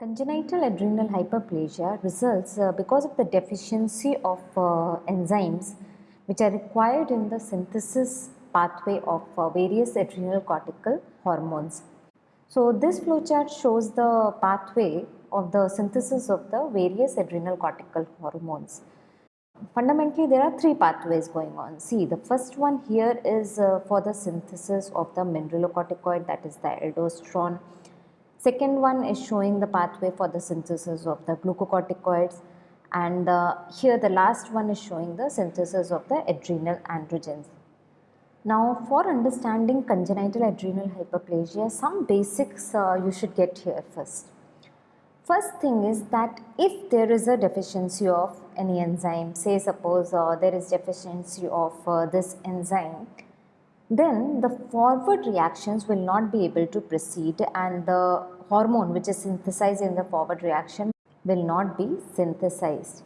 Congenital adrenal hyperplasia results uh, because of the deficiency of uh, enzymes which are required in the synthesis pathway of uh, various adrenal cortical hormones. So, this flowchart shows the pathway of the synthesis of the various adrenal cortical hormones. Fundamentally, there are three pathways going on. See, the first one here is uh, for the synthesis of the mineralocorticoid that is the aldosterone Second one is showing the pathway for the synthesis of the glucocorticoids and uh, here the last one is showing the synthesis of the adrenal androgens. Now for understanding congenital adrenal hyperplasia some basics uh, you should get here first. First thing is that if there is a deficiency of any enzyme say suppose uh, there is deficiency of uh, this enzyme then the forward reactions will not be able to proceed and the hormone which is synthesized in the forward reaction will not be synthesized.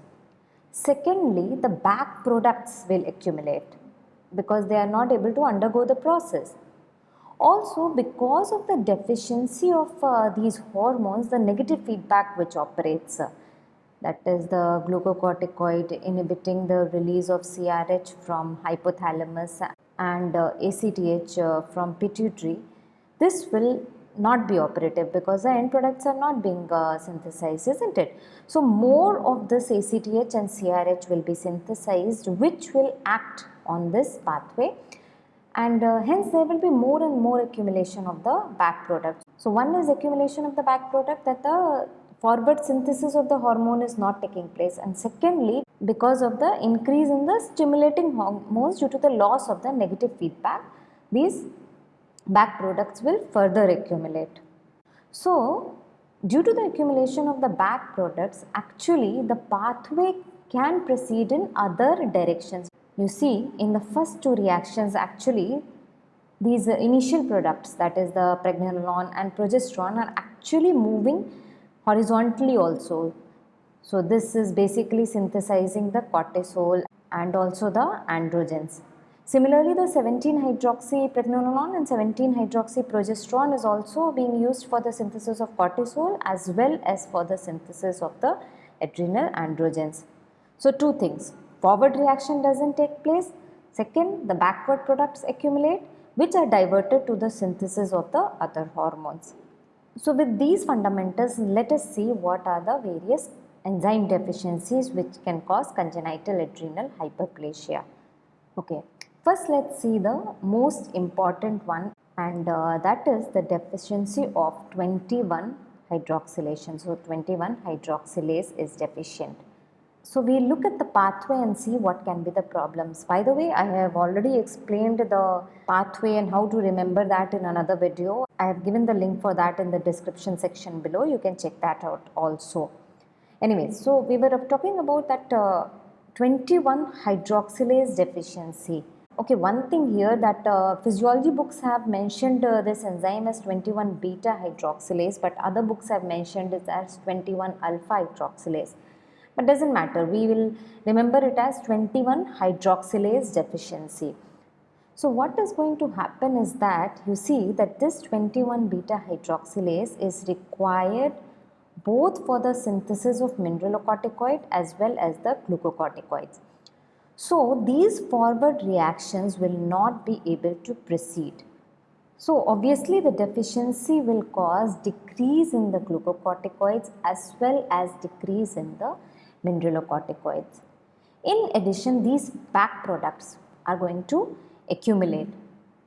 Secondly, the back products will accumulate because they are not able to undergo the process. Also, because of the deficiency of uh, these hormones, the negative feedback which operates, uh, that is the glucocorticoid inhibiting the release of CRH from hypothalamus and uh, ACTH uh, from pituitary, this will not be operative because the end products are not being uh, synthesized isn't it. So more of this ACTH and CRH will be synthesized which will act on this pathway and uh, hence there will be more and more accumulation of the back product. So one is accumulation of the back product that the forward synthesis of the hormone is not taking place and secondly because of the increase in the stimulating hormones due to the loss of the negative feedback these back products will further accumulate. So, due to the accumulation of the back products actually the pathway can proceed in other directions. You see in the first two reactions actually these initial products that is the pregnenolone and progesterone are actually moving horizontally also. So, this is basically synthesizing the cortisol and also the androgens. Similarly, the 17-hydroxypregnenolone and 17-hydroxyprogesterone is also being used for the synthesis of cortisol as well as for the synthesis of the adrenal androgens. So, two things, forward reaction does not take place, second the backward products accumulate which are diverted to the synthesis of the other hormones. So, with these fundamentals let us see what are the various enzyme deficiencies which can cause congenital adrenal hyperplasia. Okay. First let us see the most important one and uh, that is the deficiency of 21 hydroxylation. So 21 hydroxylase is deficient. So we look at the pathway and see what can be the problems. By the way, I have already explained the pathway and how to remember that in another video. I have given the link for that in the description section below. You can check that out also. Anyway, so we were talking about that uh, 21 hydroxylase deficiency. Okay, one thing here that uh, physiology books have mentioned uh, this enzyme as 21 beta hydroxylase but other books have mentioned it as 21 alpha hydroxylase. But doesn't matter, we will remember it as 21 hydroxylase deficiency. So what is going to happen is that you see that this 21 beta hydroxylase is required both for the synthesis of mineralocorticoid as well as the glucocorticoids. So these forward reactions will not be able to proceed. So obviously the deficiency will cause decrease in the glucocorticoids as well as decrease in the mineralocorticoids. In addition these back products are going to accumulate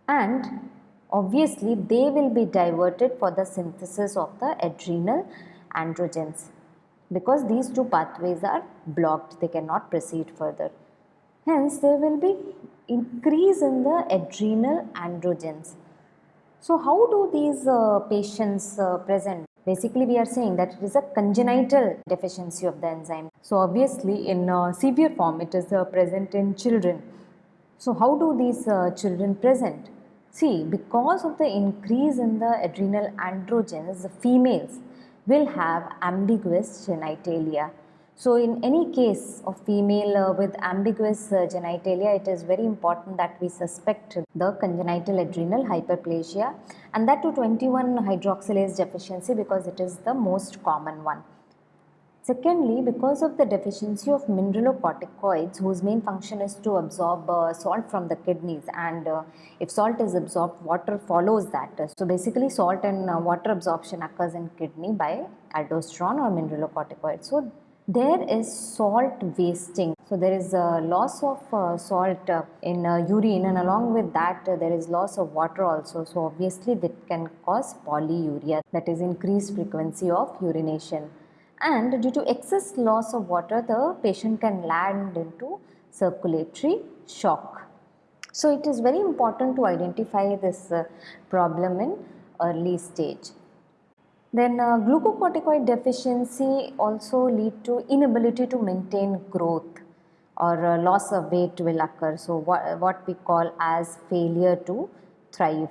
and obviously they will be diverted for the synthesis of the adrenal androgens because these two pathways are blocked they cannot proceed further. Hence, there will be increase in the adrenal androgens. So, how do these uh, patients uh, present? Basically, we are saying that it is a congenital deficiency of the enzyme. So, obviously, in uh, severe form, it is uh, present in children. So, how do these uh, children present? See, because of the increase in the adrenal androgens, the females will have ambiguous genitalia. So in any case of female uh, with ambiguous uh, genitalia, it is very important that we suspect the congenital adrenal hyperplasia and that to 21 hydroxylase deficiency because it is the most common one. Secondly, because of the deficiency of mineralocorticoids whose main function is to absorb uh, salt from the kidneys and uh, if salt is absorbed, water follows that. So basically salt and uh, water absorption occurs in kidney by aldosterone or mineralocorticoids. So there is salt wasting. So there is a loss of uh, salt uh, in uh, urine and along with that uh, there is loss of water also. So obviously that can cause polyuria that is increased frequency of urination. And due to excess loss of water the patient can land into circulatory shock. So it is very important to identify this uh, problem in early stage. Then uh, glucocorticoid deficiency also lead to inability to maintain growth or uh, loss of weight will occur. So what, what we call as failure to thrive.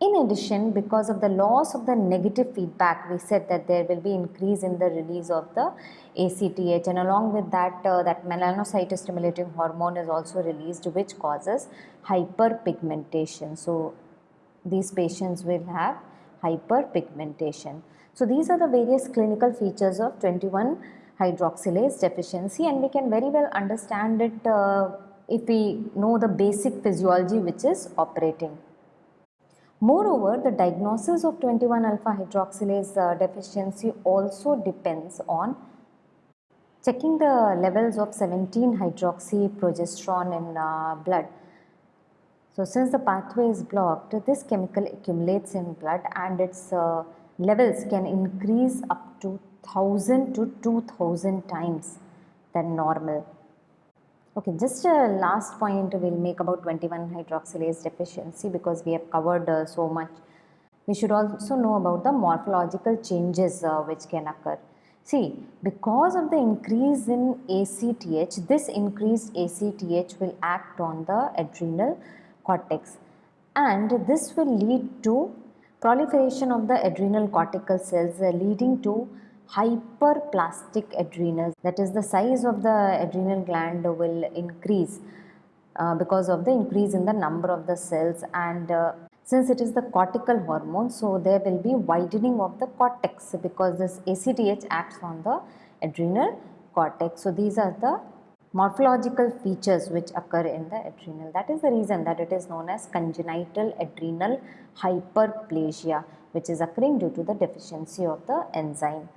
In addition, because of the loss of the negative feedback, we said that there will be increase in the release of the ACTH and along with that, uh, that melanocyte stimulating hormone is also released which causes hyperpigmentation. So, these patients will have hyperpigmentation. So these are the various clinical features of 21 hydroxylase deficiency and we can very well understand it uh, if we know the basic physiology which is operating. Moreover, the diagnosis of 21 alpha hydroxylase uh, deficiency also depends on checking the levels of 17 hydroxyprogesterone in uh, blood so since the pathway is blocked, this chemical accumulates in blood and its uh, levels can increase up to 1000 to 2000 times than normal. Okay, just a last point we'll make about 21 hydroxylase deficiency because we have covered uh, so much. We should also know about the morphological changes uh, which can occur. See, because of the increase in ACTH, this increased ACTH will act on the adrenal cortex. And this will lead to proliferation of the adrenal cortical cells uh, leading to hyperplastic adrenals. That is the size of the adrenal gland will increase uh, because of the increase in the number of the cells. And uh, since it is the cortical hormone so there will be widening of the cortex because this ACTH acts on the adrenal cortex. So these are the morphological features which occur in the adrenal. That is the reason that it is known as congenital adrenal hyperplasia which is occurring due to the deficiency of the enzyme.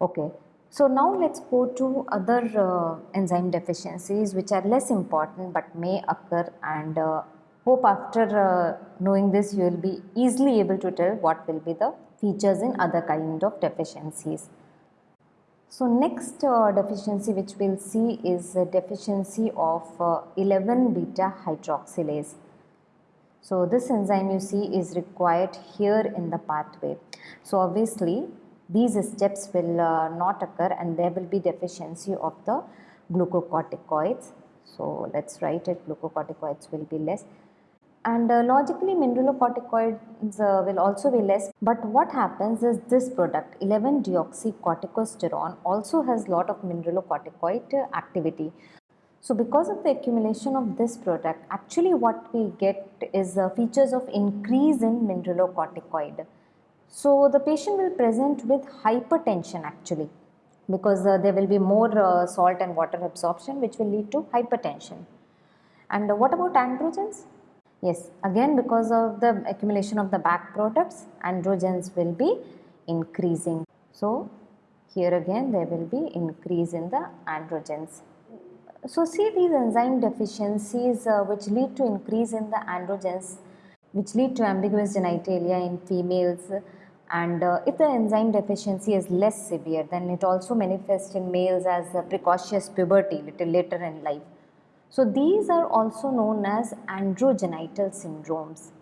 Okay. So now let's go to other uh, enzyme deficiencies which are less important but may occur and uh, hope after uh, knowing this you will be easily able to tell what will be the features in other kind of deficiencies. So next uh, deficiency which we'll see is a deficiency of uh, 11 beta hydroxylase. So this enzyme you see is required here in the pathway. So obviously these steps will uh, not occur and there will be deficiency of the glucocorticoids. So let's write it glucocorticoids will be less and uh, logically mineralocorticoids uh, will also be less. But what happens is this product 11 deoxycorticosterone also has a lot of mineralocorticoid uh, activity. So because of the accumulation of this product actually what we get is uh, features of increase in mineralocorticoid. So the patient will present with hypertension actually because uh, there will be more uh, salt and water absorption which will lead to hypertension. And what about androgens Yes, again because of the accumulation of the back products, androgens will be increasing. So, here again there will be increase in the androgens. So, see these enzyme deficiencies uh, which lead to increase in the androgens which lead to ambiguous genitalia in females and uh, if the enzyme deficiency is less severe then it also manifests in males as precocious puberty little later in life. So these are also known as adrenogenital syndromes.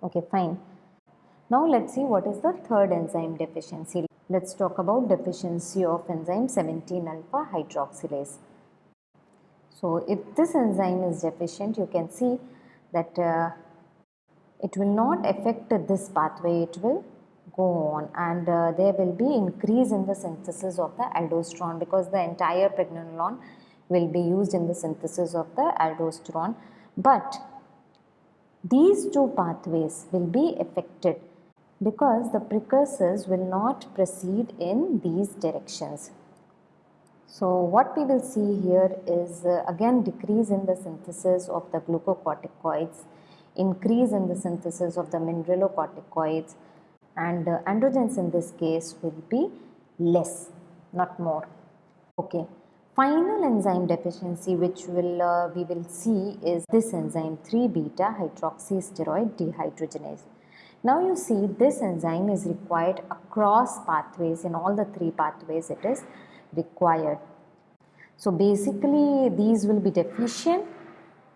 Okay, fine. Now let's see what is the third enzyme deficiency. Let's talk about deficiency of enzyme 17 alpha hydroxylase. So if this enzyme is deficient, you can see that uh, it will not affect this pathway, it will go on and uh, there will be increase in the synthesis of the aldosterone because the entire pregnenolone will be used in the synthesis of the aldosterone but these two pathways will be affected because the precursors will not proceed in these directions. So what we will see here is uh, again decrease in the synthesis of the glucocorticoids, increase in the synthesis of the mineralocorticoids and uh, androgens in this case will be less, not more. Okay. Final enzyme deficiency which will uh, we will see is this enzyme 3 beta hydroxysteroid dehydrogenase. Now you see this enzyme is required across pathways in all the three pathways it is required. So basically these will be deficient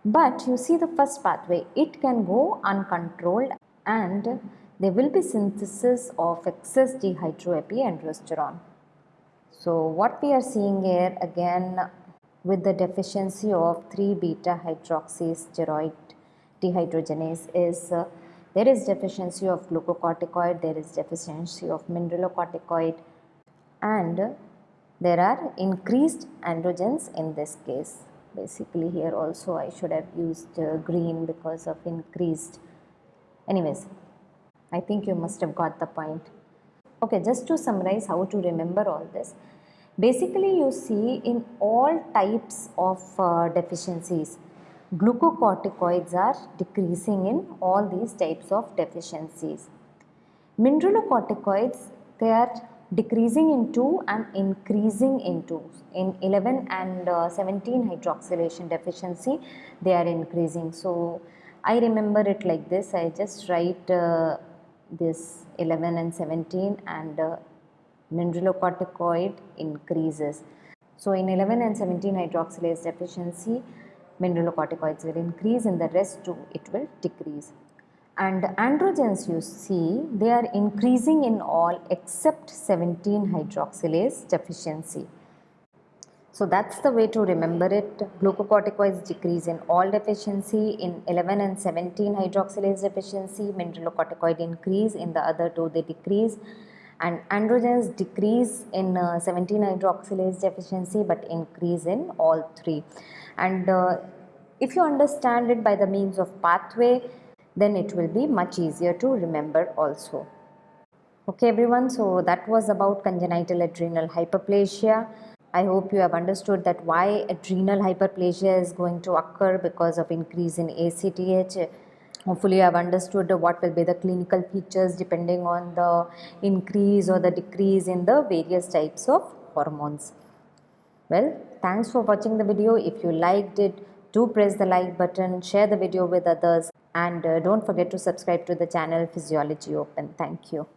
but you see the first pathway it can go uncontrolled and there will be synthesis of excess dehydroepiandrosterone. So what we are seeing here again with the deficiency of 3 beta hydroxysteroid dehydrogenase is uh, there is deficiency of glucocorticoid, there is deficiency of mineralocorticoid and there are increased androgens in this case. Basically here also I should have used uh, green because of increased. Anyways, I think you must have got the point. Okay, just to summarize how to remember all this. Basically you see in all types of uh, deficiencies, glucocorticoids are decreasing in all these types of deficiencies. Mineralocorticoids, they are decreasing in 2 and increasing in 2. In 11 and uh, 17 hydroxylation deficiency, they are increasing. So, I remember it like this, I just write uh, this 11 and 17 and uh, mineralocorticoid increases. So, in 11 and 17 hydroxylase deficiency, mineralocorticoids will increase in the rest too it will decrease and androgens you see they are increasing in all except 17 hydroxylase deficiency. So that's the way to remember it. Glucocorticoids decrease in all deficiency in 11 and 17 hydroxylase deficiency, mineralocorticoid increase in the other two they decrease and androgens decrease in uh, 17 hydroxylase deficiency but increase in all three and uh, if you understand it by the means of pathway then it will be much easier to remember also. Okay everyone, so that was about congenital adrenal hyperplasia. I hope you have understood that why adrenal hyperplasia is going to occur because of increase in ACTH. Hopefully you have understood what will be the clinical features depending on the increase or the decrease in the various types of hormones. Well, thanks for watching the video. If you liked it, do press the like button, share the video with others and uh, don't forget to subscribe to the channel Physiology Open. Thank you.